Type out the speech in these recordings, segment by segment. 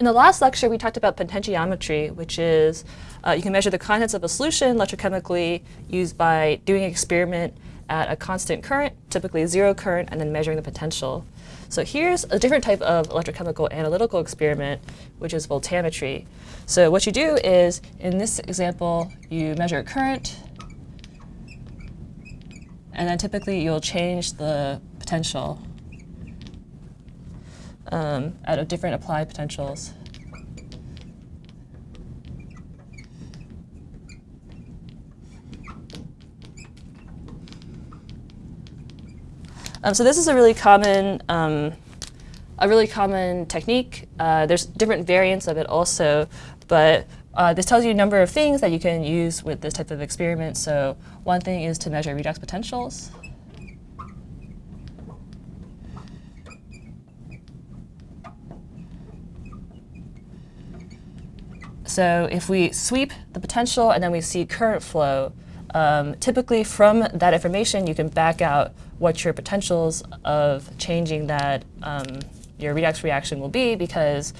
In the last lecture, we talked about potentiometry, which is uh, you can measure the contents of a solution electrochemically used by doing an experiment at a constant current, typically zero current, and then measuring the potential. So here's a different type of electrochemical analytical experiment, which is voltammetry. So what you do is, in this example, you measure a current, and then typically you'll change the potential um, out of different applied potentials. Um, so this is a really common, um, a really common technique. Uh, there's different variants of it also, but uh, this tells you a number of things that you can use with this type of experiment. So one thing is to measure redox potentials. So if we sweep the potential and then we see current flow, um, typically from that information you can back out what your potentials of changing that um, your redox reaction will be because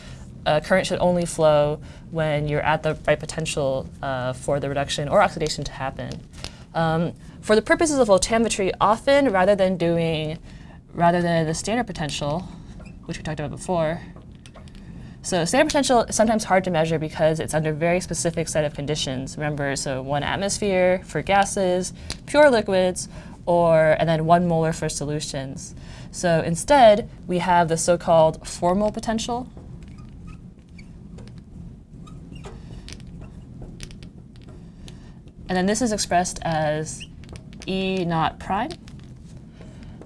uh, current should only flow when you're at the right potential uh, for the reduction or oxidation to happen. Um, for the purposes of voltammetry, often rather than doing, rather than the standard potential, which we talked about before, so standard potential is sometimes hard to measure because it's under a very specific set of conditions. Remember, so one atmosphere for gases, pure liquids, or and then one molar for solutions. So instead, we have the so-called formal potential. And then this is expressed as E naught prime.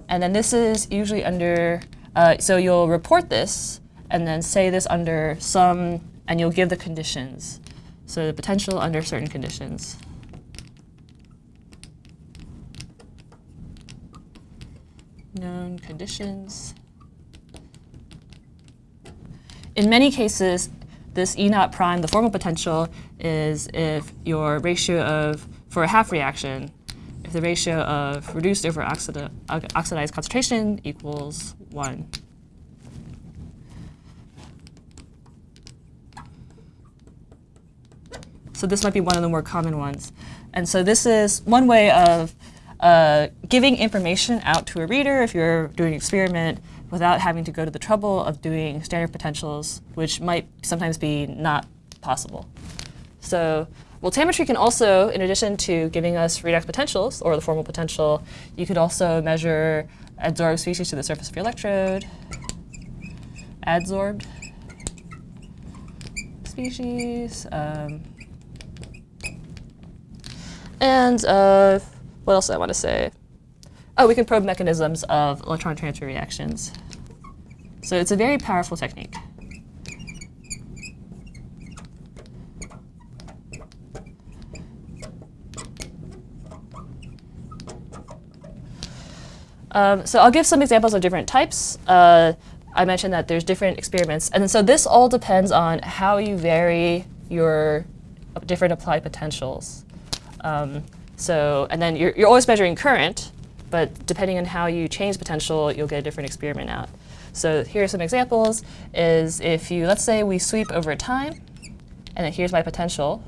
And then this is usually under, uh, so you'll report this and then say this under some, and you'll give the conditions. So the potential under certain conditions. known conditions. In many cases, this E naught prime, the formal potential, is if your ratio of, for a half reaction, if the ratio of reduced over oxidized concentration equals 1. So this might be one of the more common ones. And so this is one way of uh, giving information out to a reader if you're doing an experiment without having to go to the trouble of doing standard potentials, which might sometimes be not possible. So voltammetry can also, in addition to giving us redox potentials, or the formal potential, you could also measure adsorbed species to the surface of your electrode, adsorbed species, um, and uh, what else do I want to say? Oh, we can probe mechanisms of electron transfer reactions. So it's a very powerful technique. Um, so I'll give some examples of different types. Uh, I mentioned that there's different experiments. And so this all depends on how you vary your different applied potentials. Um, so, and then you're, you're always measuring current, but depending on how you change potential, you'll get a different experiment out. So here are some examples, is if you, let's say we sweep over time, and then here's my potential.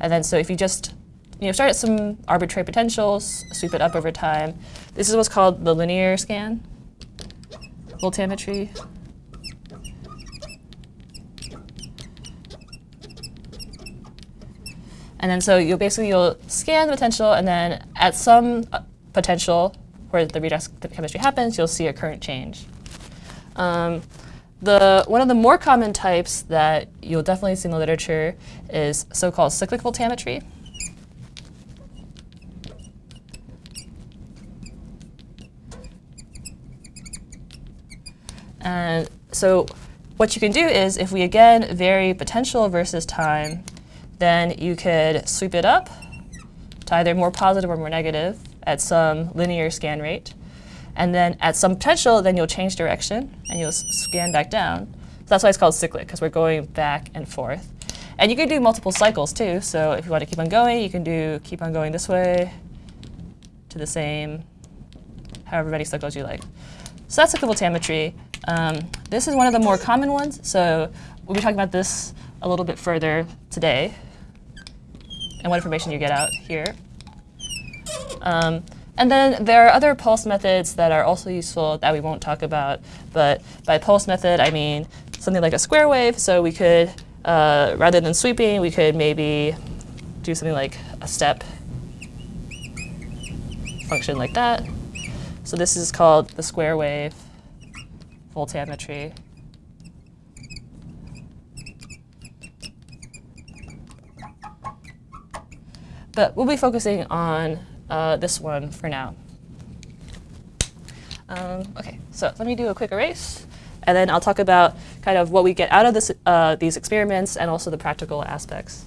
And then so if you just you know, start at some arbitrary potentials, sweep it up over time. This is what's called the linear scan, voltammetry. And then so you'll basically you'll scan the potential and then at some uh, potential where the redox chemistry happens, you'll see a current change. Um, the, one of the more common types that you'll definitely see in the literature is so-called cyclic voltammetry. And so what you can do is if we again vary potential versus time, then you could sweep it up to either more positive or more negative at some linear scan rate. And then at some potential, then you'll change direction and you'll scan back down. So that's why it's called cyclic, because we're going back and forth. And you can do multiple cycles too. So if you want to keep on going, you can do keep on going this way to the same, however many cycles you like. So that's cyclic voltammetry. Um, this is one of the more common ones, so we'll be talking about this a little bit further today and what information you get out here. Um, and then there are other pulse methods that are also useful that we won't talk about. But by pulse method, I mean something like a square wave. So we could, uh, rather than sweeping, we could maybe do something like a step function like that. So this is called the square wave voltammetry. But we'll be focusing on uh, this one for now. Um, okay, so let me do a quick erase, and then I'll talk about kind of what we get out of this, uh, these experiments and also the practical aspects.